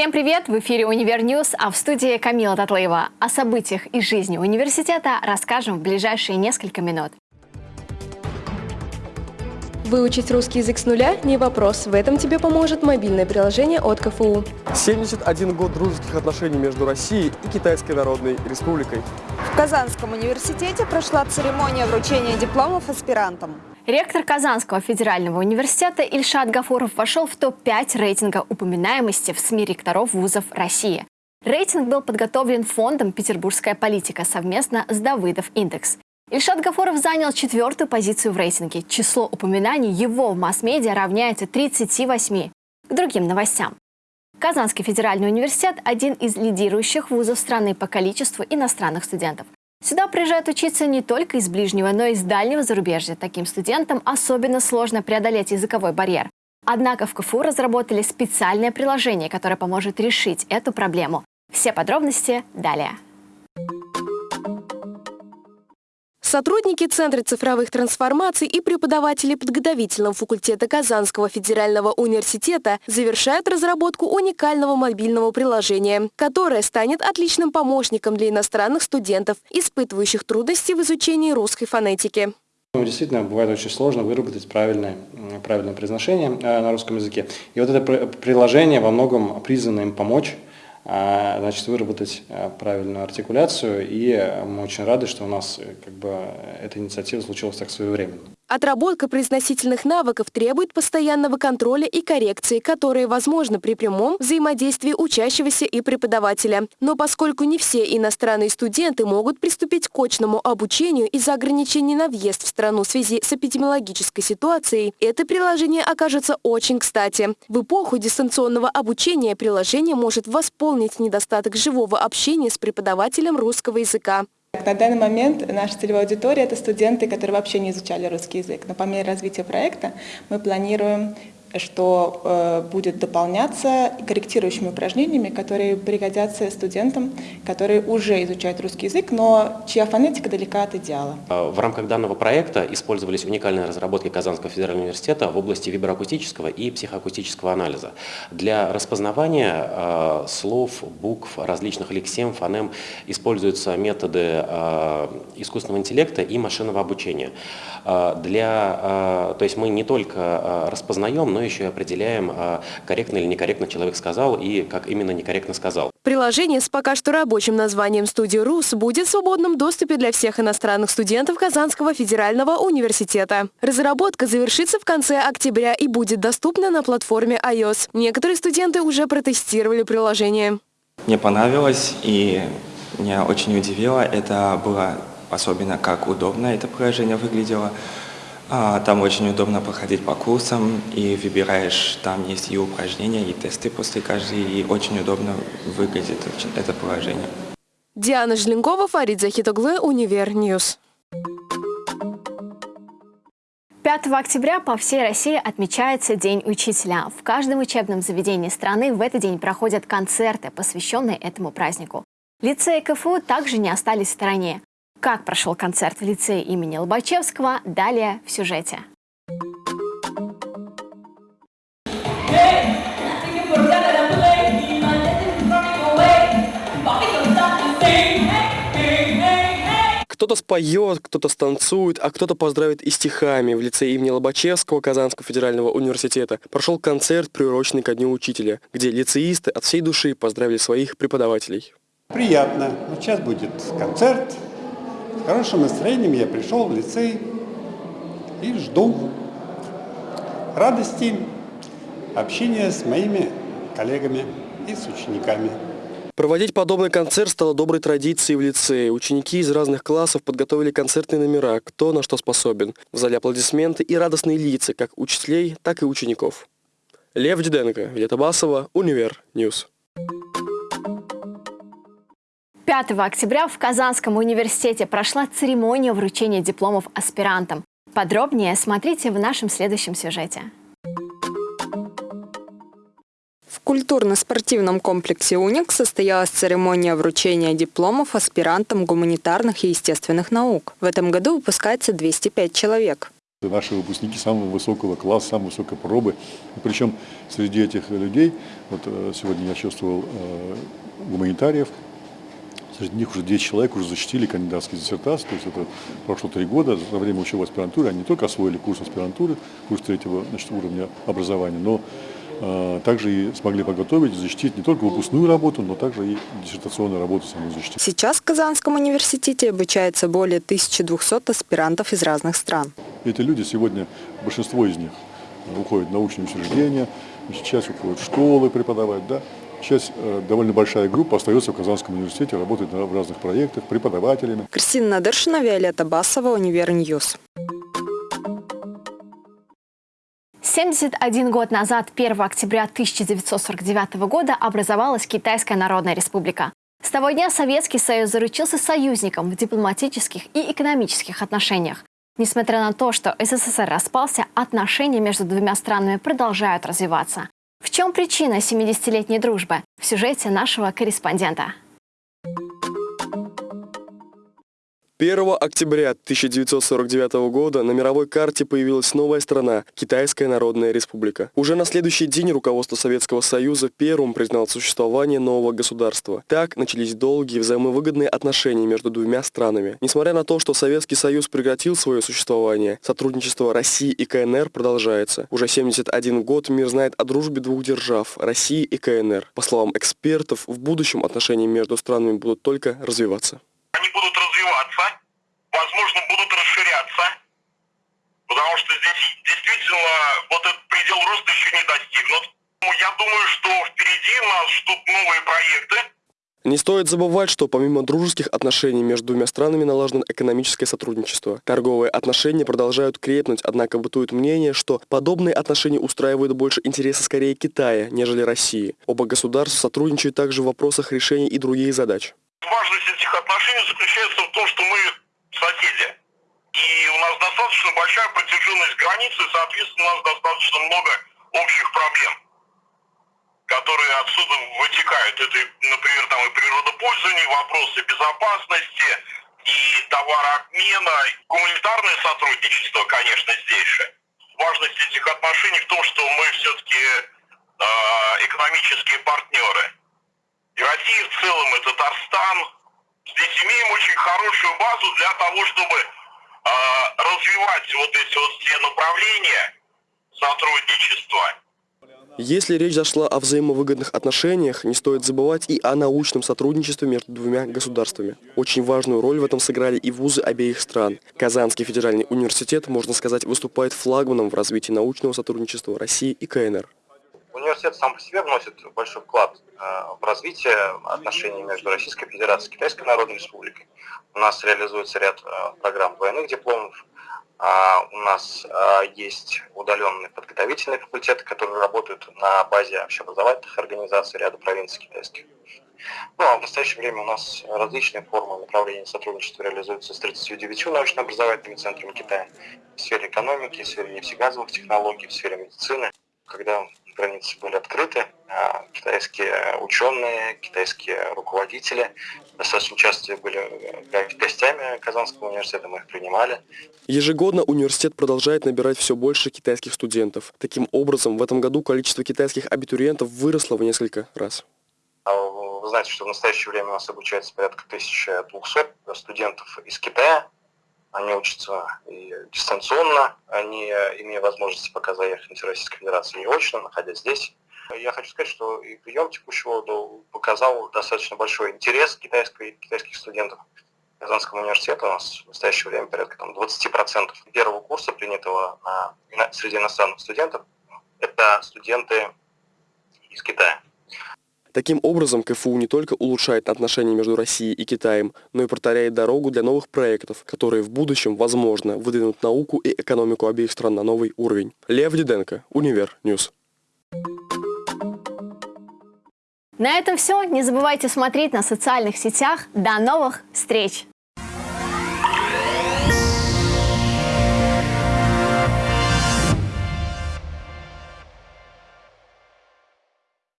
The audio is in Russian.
Всем привет! В эфире «Универ News», а в студии Камила Татлаева. О событиях и жизни университета расскажем в ближайшие несколько минут. Выучить русский язык с нуля – не вопрос. В этом тебе поможет мобильное приложение от КФУ. 71 год дружеских отношений между Россией и Китайской Народной Республикой. В Казанском университете прошла церемония вручения дипломов аспирантам. Ректор Казанского федерального университета Ильшат Гафуров вошел в топ-5 рейтинга упоминаемости в СМИ ректоров вузов России. Рейтинг был подготовлен фондом «Петербургская политика» совместно с Давыдов Индекс. Ильшат Гафуров занял четвертую позицию в рейтинге. Число упоминаний его в масс-медиа равняется 38 к другим новостям. Казанский федеральный университет – один из лидирующих вузов страны по количеству иностранных студентов. Сюда приезжают учиться не только из ближнего, но и из дальнего зарубежья. Таким студентам особенно сложно преодолеть языковой барьер. Однако в КФУ разработали специальное приложение, которое поможет решить эту проблему. Все подробности далее. Сотрудники Центра цифровых трансформаций и преподаватели подготовительного факультета Казанского федерального университета завершают разработку уникального мобильного приложения, которое станет отличным помощником для иностранных студентов, испытывающих трудности в изучении русской фонетики. Ну, действительно, бывает очень сложно выработать правильное, правильное произношение э, на русском языке. И вот это приложение во многом призвано им помочь значит, выработать а, правильную артикуляцию. И мы очень рады, что у нас э, как бы, эта инициатива случилась так своевременно. Отработка произносительных навыков требует постоянного контроля и коррекции, которые возможны при прямом взаимодействии учащегося и преподавателя. Но поскольку не все иностранные студенты могут приступить к очному обучению из-за ограничений на въезд в страну в связи с эпидемиологической ситуацией, это приложение окажется очень кстати. В эпоху дистанционного обучения приложение может восполнить недостаток живого общения с преподавателем русского языка. На данный момент наша целевая аудитория – это студенты, которые вообще не изучали русский язык. Но по мере развития проекта мы планируем что э, будет дополняться корректирующими упражнениями, которые пригодятся студентам, которые уже изучают русский язык, но чья фонетика далека от идеала. В рамках данного проекта использовались уникальные разработки Казанского федерального университета в области виброакустического и психоакустического анализа. Для распознавания э, слов, букв, различных лексем, фонем используются методы э, искусственного интеллекта и машинного обучения. Для, то есть мы не только распознаем, но но еще и определяем, а, корректно или некорректно человек сказал и как именно некорректно сказал. Приложение с пока что рабочим названием «Студия РУС» будет в свободном доступе для всех иностранных студентов Казанского федерального университета. Разработка завершится в конце октября и будет доступна на платформе iOS. Некоторые студенты уже протестировали приложение. Мне понравилось и меня очень удивило. Это было особенно как удобно это приложение выглядело. А, там очень удобно проходить по курсам, и выбираешь, там есть и упражнения, и тесты после каждой, и очень удобно выглядит это положение. Диана Жленкова, Фарид Захитоглы, Универ News. 5 октября по всей России отмечается День учителя. В каждом учебном заведении страны в этот день проходят концерты, посвященные этому празднику. Лицеи КФУ также не остались в стороне. Как прошел концерт в лицее имени Лобачевского, далее в сюжете. Кто-то споет, кто-то станцует, а кто-то поздравит и стихами. В лице имени Лобачевского Казанского федерального университета прошел концерт, приуроченный ко Дню Учителя, где лицеисты от всей души поздравили своих преподавателей. Приятно. Вот сейчас будет концерт, с хорошим настроением я пришел в лицей и жду радости общения с моими коллегами и с учениками. Проводить подобный концерт стало доброй традицией в лицее. Ученики из разных классов подготовили концертные номера, кто на что способен. В зале аплодисменты и радостные лица, как учителей, так и учеников. Лев Диденко, Виолетта Басова, Универ News. 5 октября в Казанском университете прошла церемония вручения дипломов аспирантам. Подробнее смотрите в нашем следующем сюжете. В культурно-спортивном комплексе «Уник» состоялась церемония вручения дипломов аспирантам гуманитарных и естественных наук. В этом году выпускается 205 человек. Наши выпускники самого высокого класса, самой высокой пробы. И причем среди этих людей, вот э, сегодня я чувствовал э, гуманитариев, среди них уже 10 человек уже защитили кандидатские диссертации, то есть это прошло три года, за время учебы аспирантуры они не только освоили курс аспирантуры, курс третьего значит, уровня образования, но э, также и смогли подготовить, защитить не только выпускную работу, но также и диссертационную работу саму защитить. Сейчас в Казанском университете обучается более 1200 аспирантов из разных стран. Эти люди сегодня, большинство из них уходят в научные учреждения, часть уходит в школы преподавать, да, Часть, э, довольно большая группа остается в Казанском университете, работает в разных проектах, преподавателями. Кристина Надыршина, Виолетта Басова, Универ News. 71 год назад, 1 октября 1949 года, образовалась Китайская Народная Республика. С того дня Советский Союз заручился союзником в дипломатических и экономических отношениях. Несмотря на то, что СССР распался, отношения между двумя странами продолжают развиваться. В чем причина 70-летней дружбы? В сюжете нашего корреспондента. 1 октября 1949 года на мировой карте появилась новая страна – Китайская Народная Республика. Уже на следующий день руководство Советского Союза первым признало существование нового государства. Так начались долгие взаимовыгодные отношения между двумя странами. Несмотря на то, что Советский Союз прекратил свое существование, сотрудничество России и КНР продолжается. Уже 71 год мир знает о дружбе двух держав – России и КНР. По словам экспертов, в будущем отношения между странами будут только развиваться возможно, будут расширяться, потому что здесь действительно вот этот предел роста еще не достигнут. Я думаю, что впереди нас ждут новые проекты. Не стоит забывать, что помимо дружеских отношений между двумя странами налажено экономическое сотрудничество. Торговые отношения продолжают крепнуть, однако бытует мнение, что подобные отношения устраивают больше интереса скорее Китая, нежели России. Оба государства сотрудничают также в вопросах решения и других задач. Важность этих отношений заключается в том, что мы соседи. И у нас достаточно большая протяженность границы, и, соответственно, у нас достаточно много общих проблем, которые отсюда вытекают. Это, например, там и природопользование, вопросы безопасности, и товарообмена, гуманитарное сотрудничество, конечно, здесь же. Важность этих отношений в том, что мы все-таки э, экономические партнеры. И Россия в целом, и Татарстан. Здесь имеем очень хорошую базу для того, чтобы развивать вот эти вот все направления сотрудничества. Если речь зашла о взаимовыгодных отношениях, не стоит забывать и о научном сотрудничестве между двумя государствами. Очень важную роль в этом сыграли и вузы обеих стран. Казанский федеральный университет, можно сказать, выступает флагманом в развитии научного сотрудничества России и КНР. Университет сам по себе вносит большой вклад э, в развитие отношений между Российской Федерацией и Китайской Народной Республикой. У нас реализуется ряд э, программ двойных дипломов, а у нас э, есть удаленные подготовительные факультеты, которые работают на базе общеобразовательных организаций ряда провинций китайских. Ну а в настоящее время у нас различные формы направления сотрудничества реализуются с 39 научно-образовательными центрами Китая в сфере экономики, в сфере нефтегазовых технологий, в сфере медицины. Когда границы были открыты, а китайские ученые, китайские руководители достаточно часто были э, гостями Казанского университета, мы их принимали. Ежегодно университет продолжает набирать все больше китайских студентов. Таким образом, в этом году количество китайских абитуриентов выросло в несколько раз. А вы знаете, что в настоящее время у нас обучается порядка 1200 студентов из Китая, они учатся и дистанционно, они, имея возможность пока заехать в Российской Федерации и очно, находясь здесь. Я хочу сказать, что и прием текущего года показал достаточно большой интерес китайской, китайских студентов. Казанского университета у нас в настоящее время порядка там, 20% первого курса, принятого на, среди иностранных студентов, это студенты из Китая. Таким образом, КФУ не только улучшает отношения между Россией и Китаем, но и проторяет дорогу для новых проектов, которые в будущем, возможно, выдвинут науку и экономику обеих стран на новый уровень. Лев Диденко, Univer News. На этом все. Не забывайте смотреть на социальных сетях. До новых встреч!